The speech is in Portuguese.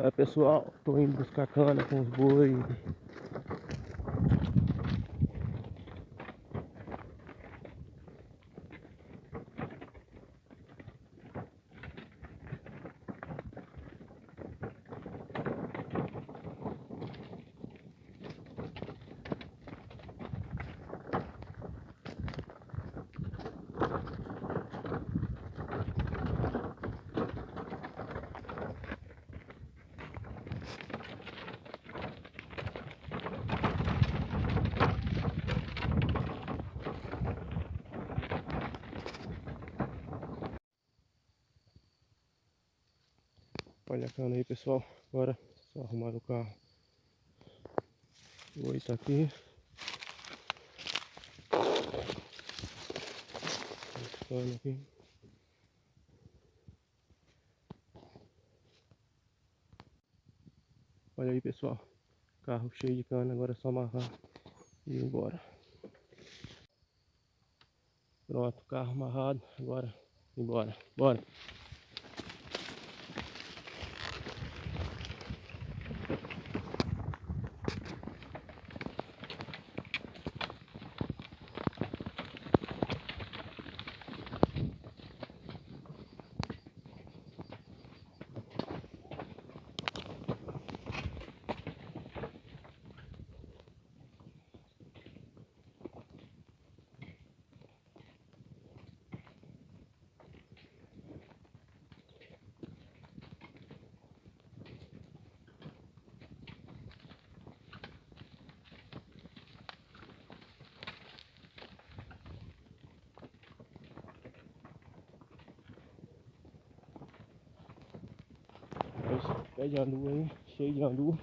Olha pessoal, tô indo buscar cana com os boi. Olha a cana aí pessoal, agora só arrumar o carro. O oi tá aqui. Cana aqui. Olha aí pessoal, carro cheio de cana, agora é só amarrar e ir embora. Pronto, carro amarrado, agora embora, bora. Pé de andu aí, cheio de andu.